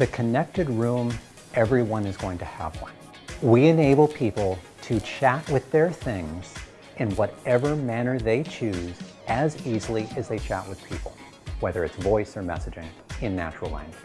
the connected room, everyone is going to have one. We enable people to chat with their things in whatever manner they choose as easily as they chat with people, whether it's voice or messaging in natural language.